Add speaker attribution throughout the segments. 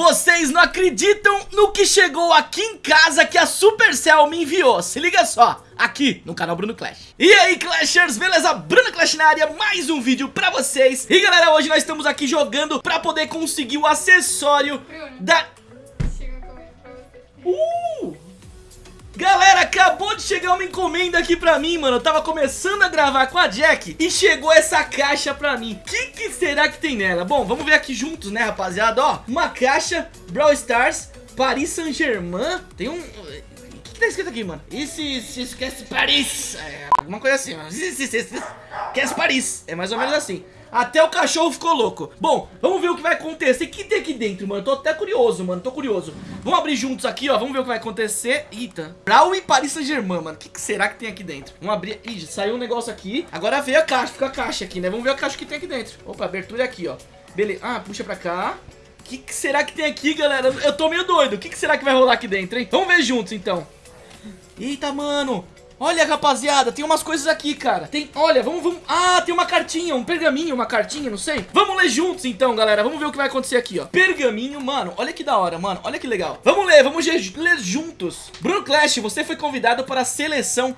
Speaker 1: Vocês não acreditam no que chegou aqui em casa que a Supercell me enviou Se liga só, aqui no canal Bruno Clash E aí Clashers, beleza? Bruno Clash na área, mais um vídeo pra vocês E galera, hoje nós estamos aqui jogando pra poder conseguir o acessório
Speaker 2: Bruno.
Speaker 1: da...
Speaker 2: Chega comer pra você.
Speaker 1: Uh! Acabou de chegar uma encomenda aqui pra mim, mano Eu tava começando a gravar com a Jack E chegou essa caixa pra mim O que, que será que tem nela? Bom, vamos ver aqui juntos, né, rapaziada? Ó, uma caixa Brawl Stars Paris Saint-Germain Tem um... Que, tá escrito aqui, mano? E se, esquece Paris? É, alguma coisa assim, mano esquece Paris É mais ou menos assim até o cachorro ficou louco. Bom, vamos ver o que vai acontecer. O que tem aqui dentro, mano? Tô até curioso, mano. Tô curioso. Vamos abrir juntos aqui, ó. Vamos ver o que vai acontecer. Eita. Brawl e Paris Saint-Germain, mano. O que, que será que tem aqui dentro? Vamos abrir. Ih, saiu um negócio aqui. Agora veio a caixa Fica a caixa aqui, né? Vamos ver a caixa que tem aqui dentro. Opa, abertura aqui, ó. Beleza Ah, puxa pra cá. O que, que será que tem aqui, galera? Eu tô meio doido. O que, que será que vai rolar aqui dentro, hein? Vamos ver juntos, então. Eita, mano Olha, rapaziada, tem umas coisas aqui, cara. Tem, olha, vamos, vamos. Ah, tem uma cartinha, um pergaminho, uma cartinha, não sei. Vamos ler juntos, então, galera. Vamos ver o que vai acontecer aqui, ó. Pergaminho, mano, olha que da hora, mano. Olha que legal. Vamos ler, vamos ler juntos. Bruno Clash, você foi convidado para a seleção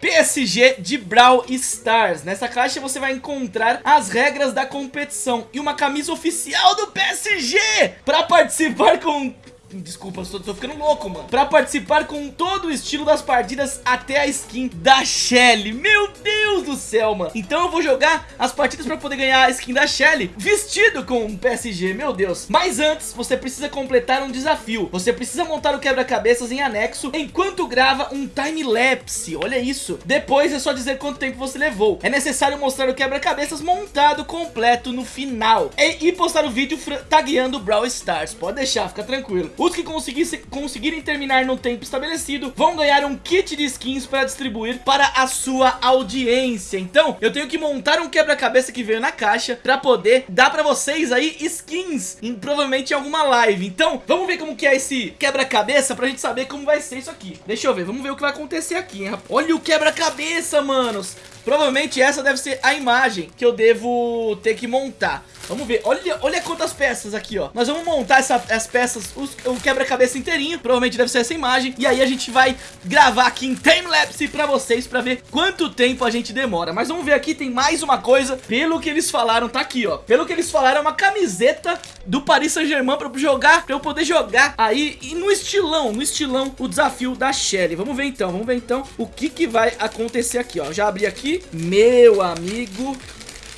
Speaker 1: PSG de Brawl Stars. Nessa caixa você vai encontrar as regras da competição E uma camisa oficial do PSG Para participar com Desculpa, tô, tô ficando louco, mano. Pra participar com todo o estilo das partidas Até a skin da Shelly. Meu Deus do céu, mano. Então eu vou jogar as partidas pra poder ganhar a skin da Shelly Vestido com o PSG, meu Deus. Mas antes, você precisa completar um desafio. Você precisa montar o quebra-cabeças em anexo Enquanto grava um time-lapse. Olha isso. Depois é só dizer quanto tempo você levou. É necessário mostrar o quebra-cabeças montado completo no final. E, e postar o vídeo tagueando Brawl Stars. Pode deixar, fica tranquilo os que conseguirem terminar no tempo estabelecido vão ganhar um kit de skins para distribuir para a sua audiência. Então, eu tenho que montar um quebra-cabeça que veio na caixa para poder dar para vocês aí skins, em, provavelmente em alguma live. Então, vamos ver como que é esse quebra-cabeça pra gente saber como vai ser isso aqui. Deixa eu ver, vamos ver o que vai acontecer aqui, hein? Olha o quebra-cabeça, manos! Provavelmente essa deve ser a imagem que eu devo ter que montar. Vamos ver, olha, olha quantas peças aqui, ó. Nós vamos montar essa, as peças, os, o quebra-cabeça inteirinho. Provavelmente deve ser essa imagem. E aí a gente vai gravar aqui em timelapse pra vocês Pra ver quanto tempo a gente demora. Mas vamos ver aqui, tem mais uma coisa. Pelo que eles falaram, tá aqui, ó. Pelo que eles falaram, é uma camiseta do Paris Saint-Germain Pra eu jogar, pra eu poder jogar aí E no estilão, no estilão, o desafio da Shelly. Vamos ver então, vamos ver então O que que vai acontecer aqui, ó. Já abri aqui Meu amigo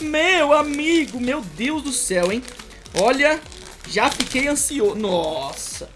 Speaker 1: meu amigo, meu Deus do céu, hein? Olha, já fiquei ansioso. Nossa.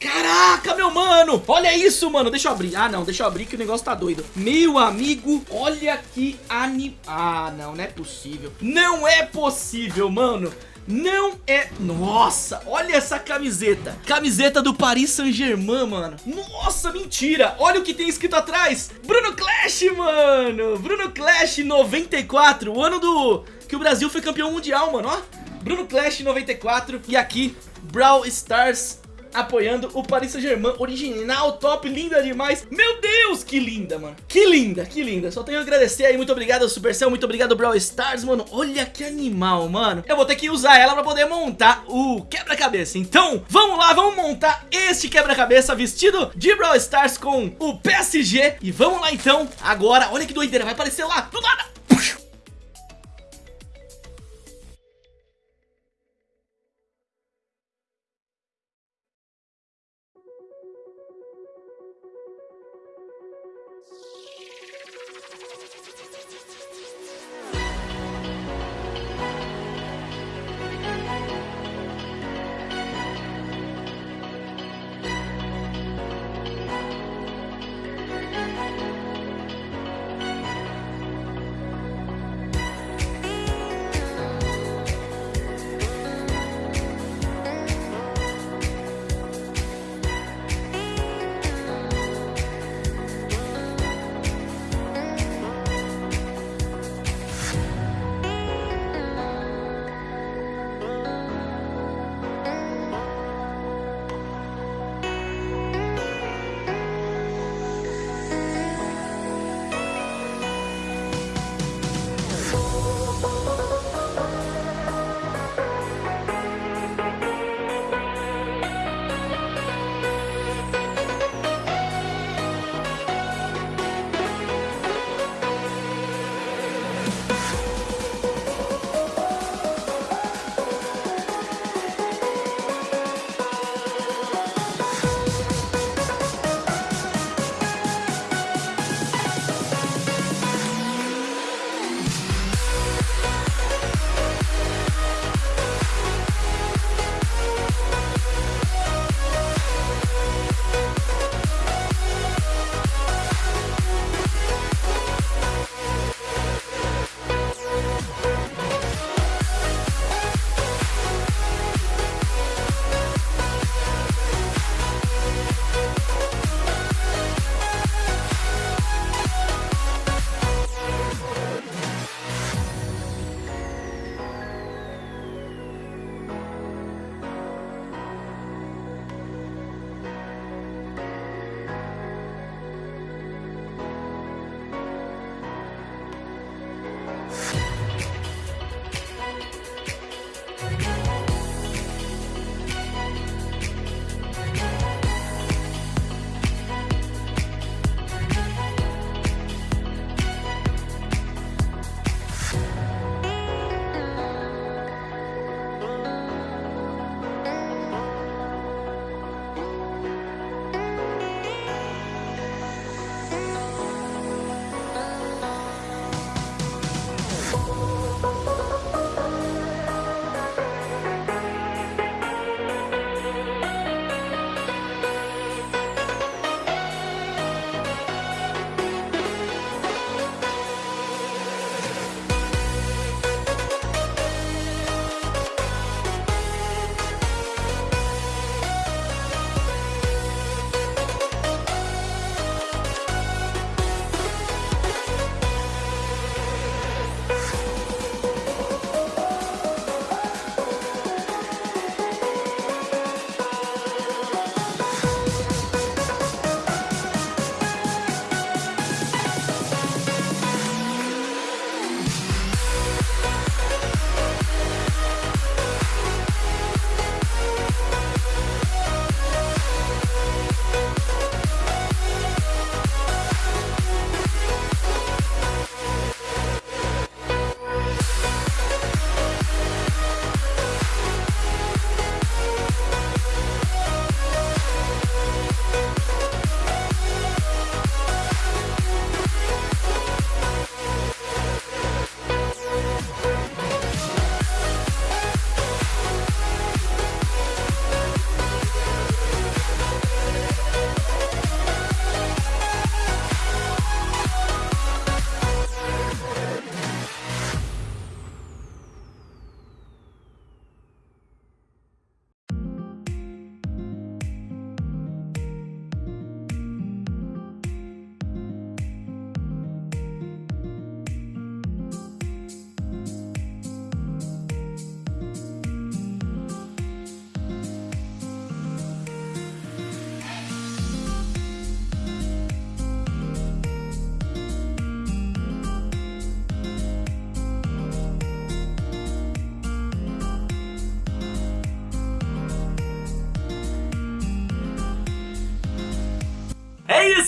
Speaker 1: Caraca, meu mano. Olha isso, mano. Deixa eu abrir. Ah, não, deixa eu abrir que o negócio tá doido. Meu amigo, olha que anim... Ah, não, não é possível. Não é possível, mano não é... Nossa, olha essa camiseta. Camiseta do Paris Saint-Germain, mano. Nossa, mentira. Olha o que tem escrito atrás. Bruno Clash, mano. Bruno Clash 94 O ano do... que o Brasil foi campeão mundial, mano Ó, Bruno Clash 94 E aqui, Brawl Stars apoiando o Paris Saint-Germain original, top, linda demais. Meu Deus, que linda, mano. Que linda, que linda. Só tenho a agradecer aí, muito obrigado Supercell, muito obrigado Brawl Stars, mano. Olha que animal, mano. Eu vou ter que usar ela pra poder montar o quebra-cabeça. Então, vamos lá, vamos montar este quebra-cabeça vestido de Brawl Stars com o PSG. E vamos lá então, agora, olha que doideira, vai aparecer lá, do nada.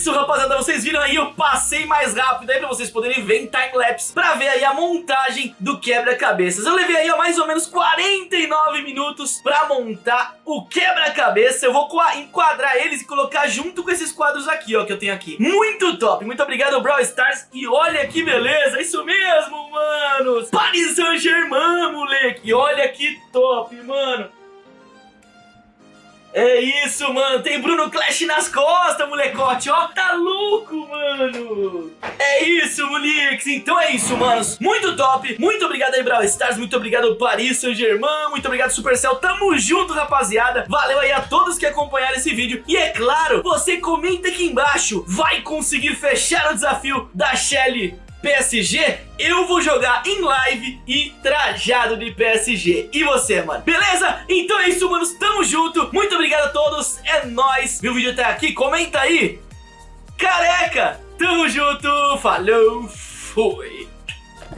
Speaker 1: Isso, rapaziada, vocês viram aí, eu passei mais rápido aí pra vocês poderem ver em time-lapse pra ver aí a montagem do quebra-cabeças. Eu levei aí ó, mais ou menos 49 minutos pra montar o quebra-cabeça. Eu vou enquadrar eles e colocar junto com esses quadros aqui, ó, que eu tenho aqui. Muito top, muito obrigado, Brawl Stars. E olha que beleza, isso mesmo, manos. Paris Saint-Germain, moleque. Olha que top, mano. É isso, mano. Tem Bruno Clash nas costas, molecote, ó. Tá louco, mano. É isso, moleques. Então é isso, manos. Muito top. Muito obrigado aí, Brawl Stars. Muito obrigado, Paris Saint-Germain. Muito obrigado, Supercell. Tamo junto, rapaziada. Valeu aí a todos que acompanharam esse vídeo. E é claro, você comenta aqui embaixo. Vai conseguir fechar o desafio da Shelly PSG, eu vou jogar em live e trajado de PSG. E você, mano? Beleza? Então é isso, manos. Tamo junto. Muito obrigado a todos. É nóis. O vídeo até aqui? Comenta aí. Careca. Tamo junto. Falou. Fui.